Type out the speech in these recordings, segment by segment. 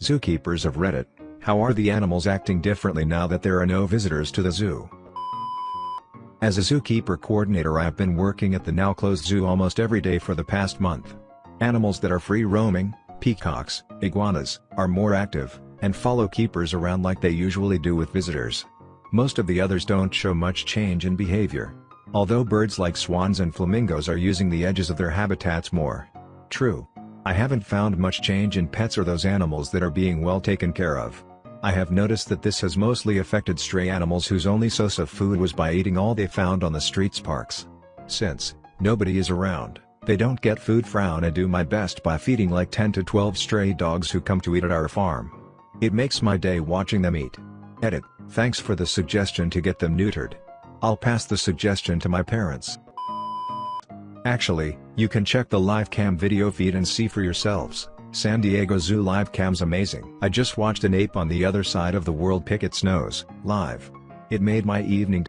Zookeepers of Reddit, how are the animals acting differently now that there are no visitors to the zoo? As a zookeeper coordinator I have been working at the now closed zoo almost every day for the past month. Animals that are free roaming, peacocks, iguanas, are more active, and follow keepers around like they usually do with visitors. Most of the others don't show much change in behavior. Although birds like swans and flamingos are using the edges of their habitats more. True. I haven't found much change in pets or those animals that are being well taken care of. I have noticed that this has mostly affected stray animals whose only source of food was by eating all they found on the streets parks. Since, nobody is around, they don't get food frown I do my best by feeding like 10 to 12 stray dogs who come to eat at our farm. It makes my day watching them eat. Edit, thanks for the suggestion to get them neutered. I'll pass the suggestion to my parents. Actually, you can check the live cam video feed and see for yourselves. San Diego Zoo live cam's amazing. I just watched an ape on the other side of the world pick its nose, live. It made my evening.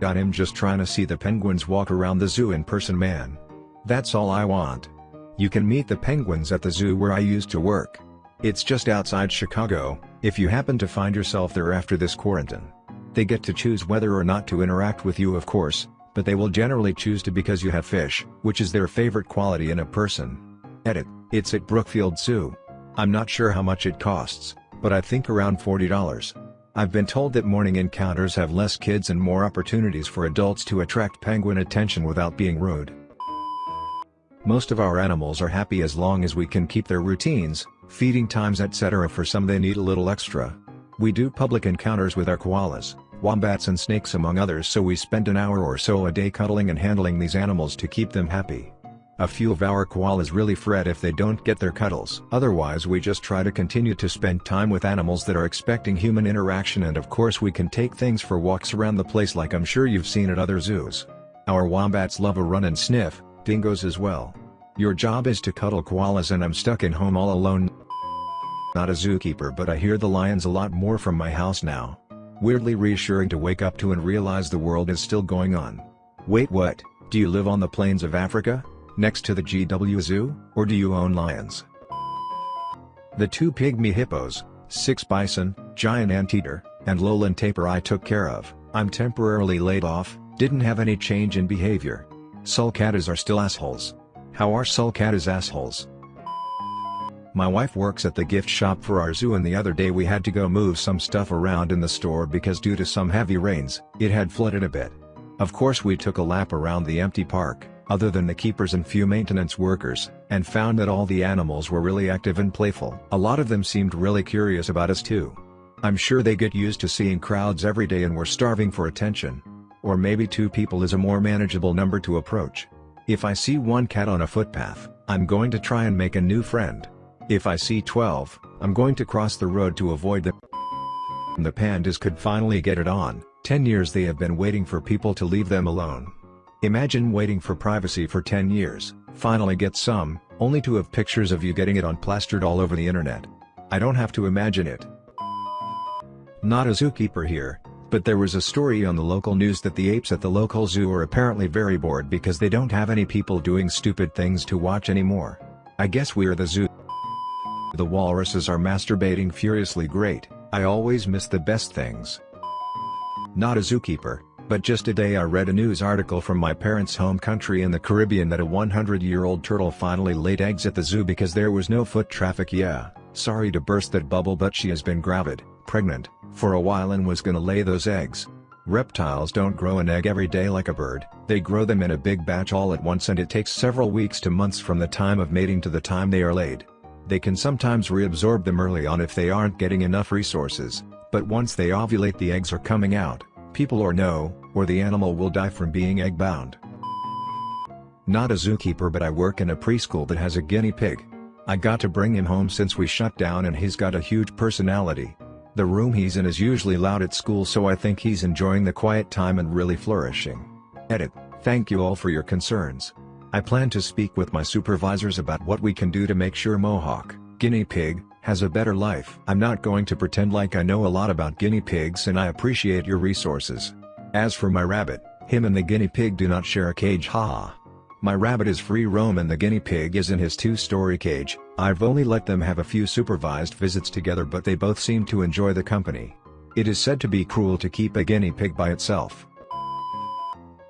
Got him just trying to see the penguins walk around the zoo in person man. That's all I want. You can meet the penguins at the zoo where I used to work. It's just outside Chicago, if you happen to find yourself there after this quarantine. They get to choose whether or not to interact with you of course, but they will generally choose to because you have fish, which is their favorite quality in a person. Edit, it's at Brookfield Zoo. I'm not sure how much it costs, but I think around $40. I've been told that morning encounters have less kids and more opportunities for adults to attract penguin attention without being rude. Most of our animals are happy as long as we can keep their routines, feeding times etc. for some they need a little extra. We do public encounters with our koalas, wombats and snakes among others so we spend an hour or so a day cuddling and handling these animals to keep them happy. A few of our koalas really fret if they don't get their cuddles. Otherwise we just try to continue to spend time with animals that are expecting human interaction and of course we can take things for walks around the place like I'm sure you've seen at other zoos. Our wombats love a run and sniff, dingoes as well. Your job is to cuddle koalas and I'm stuck in home all alone. Not a zookeeper but I hear the lions a lot more from my house now. Weirdly reassuring to wake up to and realize the world is still going on. Wait what, do you live on the plains of Africa? Next to the GW Zoo, or do you own lions? The two pygmy hippos, six bison, giant anteater, and lowland tapir I took care of, I'm temporarily laid off, didn't have any change in behavior. Sulcatas are still assholes. How are sulcatas assholes? My wife works at the gift shop for our zoo and the other day we had to go move some stuff around in the store because due to some heavy rains, it had flooded a bit. Of course we took a lap around the empty park, other than the keepers and few maintenance workers, and found that all the animals were really active and playful. A lot of them seemed really curious about us too. I'm sure they get used to seeing crowds every day and were starving for attention. Or maybe two people is a more manageable number to approach. If I see one cat on a footpath, I'm going to try and make a new friend. If I see 12, I'm going to cross the road to avoid them. The pandas could finally get it on, 10 years they have been waiting for people to leave them alone. Imagine waiting for privacy for 10 years, finally get some, only to have pictures of you getting it on plastered all over the internet. I don't have to imagine it. Not a zookeeper here, but there was a story on the local news that the apes at the local zoo are apparently very bored because they don't have any people doing stupid things to watch anymore. I guess we're the zoo. The walruses are masturbating furiously great, I always miss the best things. Not a zookeeper, but just today I read a news article from my parents' home country in the Caribbean that a 100-year-old turtle finally laid eggs at the zoo because there was no foot traffic yeah, sorry to burst that bubble but she has been gravid, pregnant, for a while and was gonna lay those eggs. Reptiles don't grow an egg every day like a bird, they grow them in a big batch all at once and it takes several weeks to months from the time of mating to the time they are laid. They can sometimes reabsorb them early on if they aren't getting enough resources, but once they ovulate the eggs are coming out, people or no, or the animal will die from being egg-bound. Not a zookeeper but I work in a preschool that has a guinea pig. I got to bring him home since we shut down and he's got a huge personality. The room he's in is usually loud at school so I think he's enjoying the quiet time and really flourishing. Edit, thank you all for your concerns. I plan to speak with my supervisors about what we can do to make sure Mohawk, guinea pig, has a better life. I'm not going to pretend like I know a lot about guinea pigs and I appreciate your resources. As for my rabbit, him and the guinea pig do not share a cage haha. My rabbit is free roam and the guinea pig is in his two-story cage, I've only let them have a few supervised visits together but they both seem to enjoy the company. It is said to be cruel to keep a guinea pig by itself.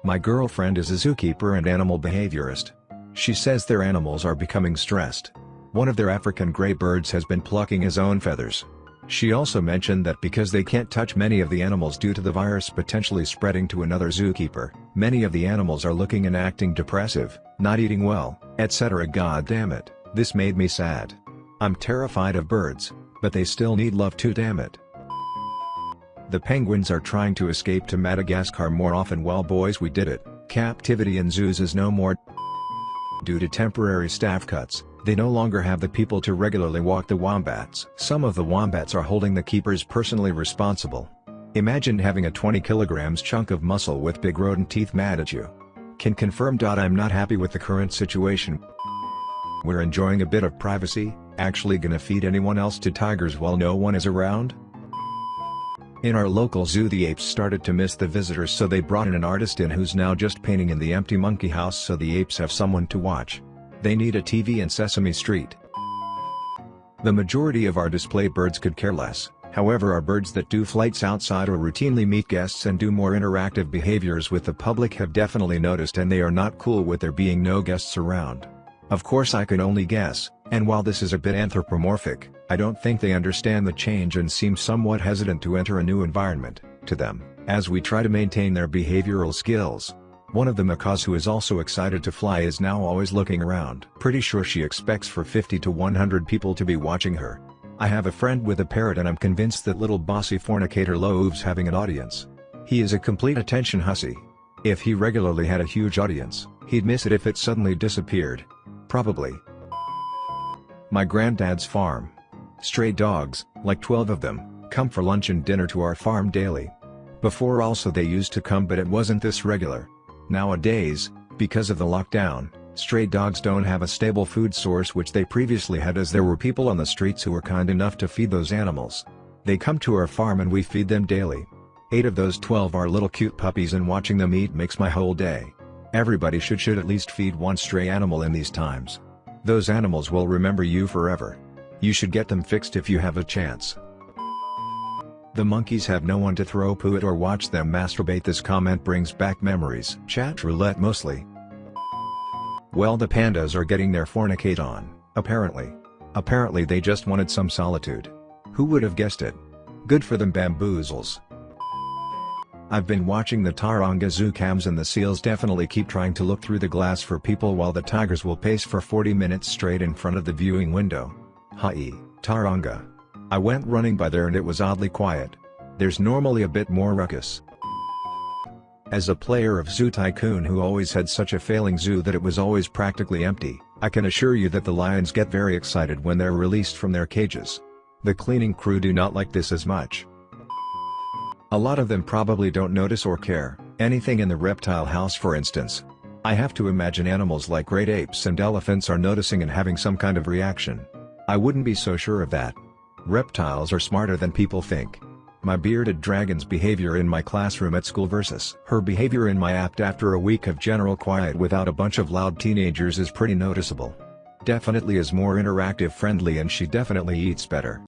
My girlfriend is a zookeeper and animal behaviorist. She says their animals are becoming stressed. One of their African gray birds has been plucking his own feathers. She also mentioned that because they can't touch many of the animals due to the virus potentially spreading to another zookeeper, many of the animals are looking and acting depressive, not eating well, etc. God damn it, this made me sad. I'm terrified of birds, but they still need love too damn it. The penguins are trying to escape to Madagascar more often well boys we did it, captivity in zoos is no more. Due to temporary staff cuts, they no longer have the people to regularly walk the wombats. Some of the wombats are holding the keepers personally responsible. Imagine having a 20 kilograms chunk of muscle with big rodent teeth mad at you. Can confirm. I'm not happy with the current situation. We're enjoying a bit of privacy, actually gonna feed anyone else to tigers while no one is around? In our local zoo the apes started to miss the visitors so they brought in an artist in who's now just painting in the empty monkey house so the apes have someone to watch. They need a TV in Sesame Street. The majority of our display birds could care less, however our birds that do flights outside or routinely meet guests and do more interactive behaviors with the public have definitely noticed and they are not cool with there being no guests around. Of course I can only guess, and while this is a bit anthropomorphic, I don't think they understand the change and seem somewhat hesitant to enter a new environment, to them, as we try to maintain their behavioral skills. One of the macaws who is also excited to fly is now always looking around. Pretty sure she expects for 50 to 100 people to be watching her. I have a friend with a parrot and I'm convinced that little bossy fornicator Love's having an audience. He is a complete attention hussy. If he regularly had a huge audience, he'd miss it if it suddenly disappeared. Probably. My granddad's farm. Stray dogs, like 12 of them, come for lunch and dinner to our farm daily. Before also they used to come but it wasn't this regular. Nowadays, because of the lockdown, stray dogs don't have a stable food source which they previously had as there were people on the streets who were kind enough to feed those animals. They come to our farm and we feed them daily. Eight of those 12 are little cute puppies and watching them eat makes my whole day. Everybody should should at least feed one stray animal in these times. Those animals will remember you forever. You should get them fixed if you have a chance. The monkeys have no one to throw poo at or watch them masturbate this comment brings back memories. Chat roulette mostly. Well the pandas are getting their fornicate on, apparently. Apparently they just wanted some solitude. Who would have guessed it? Good for them bamboozles. I've been watching the Taronga zoo cams and the seals definitely keep trying to look through the glass for people while the tigers will pace for 40 minutes straight in front of the viewing window. Hi, Taronga. I went running by there and it was oddly quiet. There's normally a bit more ruckus. As a player of Zoo Tycoon who always had such a failing zoo that it was always practically empty, I can assure you that the lions get very excited when they're released from their cages. The cleaning crew do not like this as much. A lot of them probably don't notice or care, anything in the reptile house for instance. I have to imagine animals like great apes and elephants are noticing and having some kind of reaction. I wouldn't be so sure of that. Reptiles are smarter than people think. My bearded dragon's behavior in my classroom at school versus her behavior in my apt after a week of general quiet without a bunch of loud teenagers is pretty noticeable. Definitely is more interactive friendly and she definitely eats better.